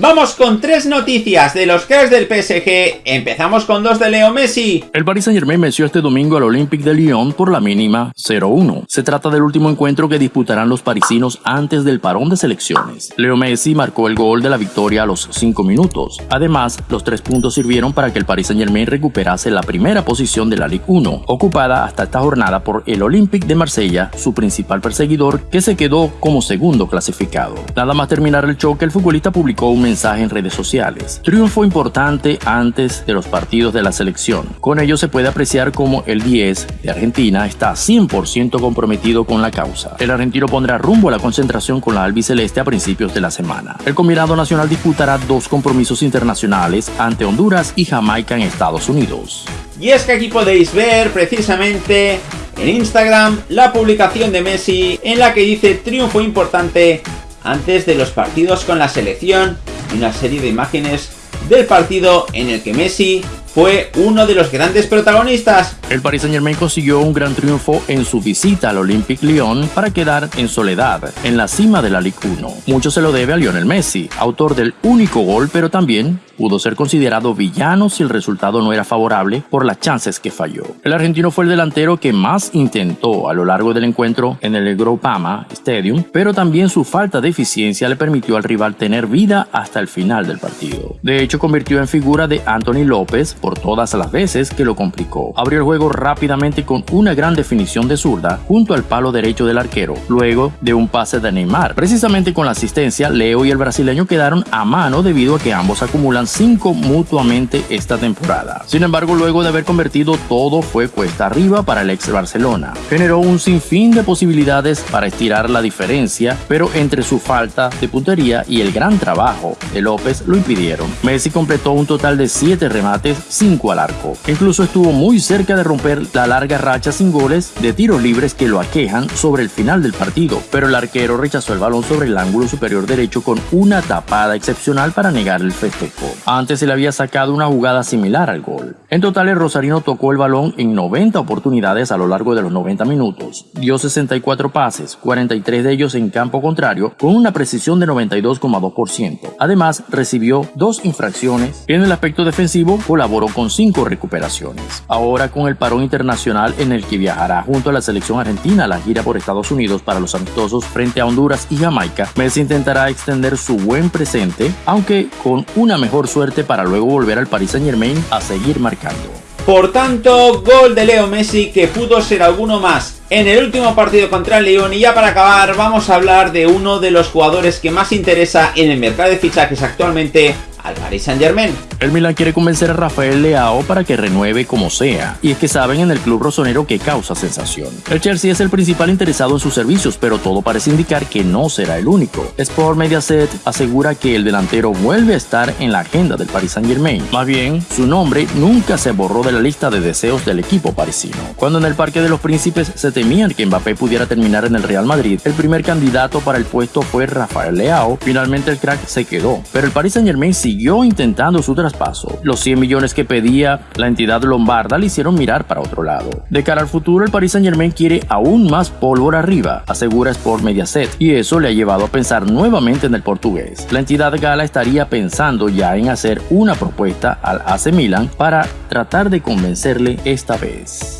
Vamos con tres noticias de los cracks del PSG. Empezamos con dos de Leo Messi. El Paris Saint Germain venció este domingo al Olympique de Lyon por la mínima 0-1. Se trata del último encuentro que disputarán los parisinos antes del parón de selecciones. Leo Messi marcó el gol de la victoria a los 5 minutos. Además, los tres puntos sirvieron para que el Paris Saint Germain recuperase la primera posición de la Ligue 1, ocupada hasta esta jornada por el Olympique de Marsella, su principal perseguidor, que se quedó como segundo clasificado. Nada más terminar el choque, el futbolista publicó un mensaje en redes sociales. Triunfo importante antes de los partidos de la selección. Con ello se puede apreciar como el 10 de Argentina está 100% comprometido con la causa. El argentino pondrá rumbo a la concentración con la albiceleste a principios de la semana. El combinado nacional disputará dos compromisos internacionales ante Honduras y Jamaica en Estados Unidos. Y es que aquí podéis ver precisamente en Instagram la publicación de Messi en la que dice triunfo importante antes de los partidos con la selección una serie de imágenes del partido en el que Messi fue uno de los grandes protagonistas. El Paris Saint Germain consiguió un gran triunfo en su visita al Olympique Lyon para quedar en soledad en la cima de la Ligue 1. Mucho se lo debe a Lionel Messi, autor del único gol, pero también pudo ser considerado villano si el resultado no era favorable por las chances que falló. El argentino fue el delantero que más intentó a lo largo del encuentro en el Groupama Stadium, pero también su falta de eficiencia le permitió al rival tener vida hasta el final del partido. De hecho, convirtió en figura de Anthony López por todas las veces que lo complicó. Abrió el juego rápidamente con una gran definición de zurda junto al palo derecho del arquero, luego de un pase de Neymar. Precisamente con la asistencia, Leo y el brasileño quedaron a mano debido a que ambos acumulan 5 mutuamente esta temporada. Sin embargo, luego de haber convertido todo fue cuesta arriba para el ex Barcelona. Generó un sinfín de posibilidades para estirar la diferencia, pero entre su falta de puntería y el gran trabajo de López lo impidieron. Messi completó un total de 7 remates 5 al arco. Incluso estuvo muy cerca de romper la larga racha sin goles de tiros libres que lo aquejan sobre el final del partido, pero el arquero rechazó el balón sobre el ángulo superior derecho con una tapada excepcional para negar el festejo. Antes se le había sacado una jugada similar al gol. En total el Rosarino tocó el balón en 90 oportunidades a lo largo de los 90 minutos. Dio 64 pases, 43 de ellos en campo contrario, con una precisión de 92,2%. Además, recibió dos infracciones. En el aspecto defensivo, colaboró con cinco recuperaciones. Ahora con el parón internacional en el que viajará junto a la selección argentina a la gira por Estados Unidos para los amistosos frente a Honduras y Jamaica, Messi intentará extender su buen presente, aunque con una mejor suerte para luego volver al Paris Saint Germain a seguir marcando. Por tanto, gol de Leo Messi que pudo ser alguno más en el último partido contra el León y ya para acabar vamos a hablar de uno de los jugadores que más interesa en el mercado de fichajes actualmente al Paris Saint Germain. El Milan quiere convencer a Rafael Leao para que renueve como sea, y es que saben en el club rosonero que causa sensación. El Chelsea es el principal interesado en sus servicios, pero todo parece indicar que no será el único. Sport Mediaset asegura que el delantero vuelve a estar en la agenda del Paris Saint Germain. Más bien, su nombre nunca se borró de la lista de deseos del equipo parisino. Cuando en el Parque de los Príncipes se temían que Mbappé pudiera terminar en el Real Madrid, el primer candidato para el puesto fue Rafael Leao. Finalmente el crack se quedó, pero el Paris Saint Germain siguió intentando su traspaso. Los 100 millones que pedía la entidad lombarda le hicieron mirar para otro lado. De cara al futuro, el Paris Saint Germain quiere aún más pólvora arriba, asegura Sport Mediaset, y eso le ha llevado a pensar nuevamente en el portugués. La entidad gala estaría pensando ya en hacer una propuesta al AC Milan para tratar de convencerle esta vez.